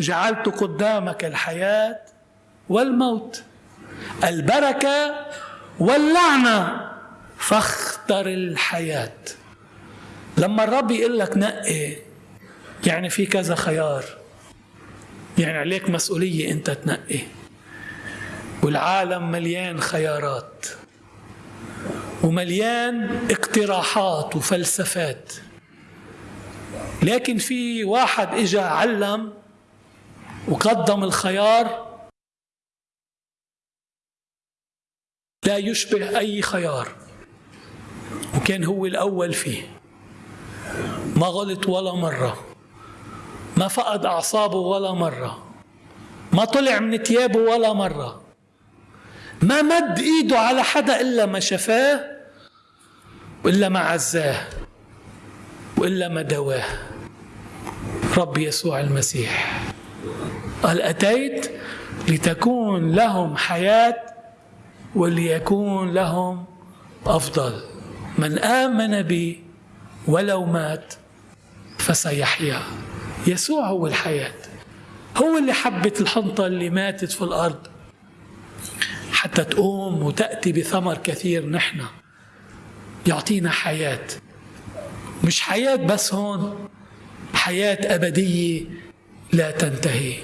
جعلت قدامك الحياة والموت البركة واللعنة فاختر الحياة. لما الرب يقول لك نقي يعني في كذا خيار. يعني عليك مسؤولية أنت تنقي. والعالم مليان خيارات ومليان اقتراحات وفلسفات. لكن في واحد إجا علم وقدم الخيار. لا يشبه أي خيار. وكان هو الأول فيه. ما غلط ولا مرة. ما فقد أعصابه ولا مرة. ما طلع من ثيابه ولا مرة. ما مد إيده على حدا إلا ما شفاه وإلا ما عزاه وإلا ما دواه. رب يسوع المسيح. قال اتيت لتكون لهم حياة وليكون لهم أفضل. من آمن بي ولو مات فسيحيا. يسوع هو الحياة. هو اللي حبت الحنطة اللي ماتت في الأرض. حتى تقوم وتأتي بثمر كثير نحن. يعطينا حياة. مش حياة بس هون. حياة أبدية لا تنتهي.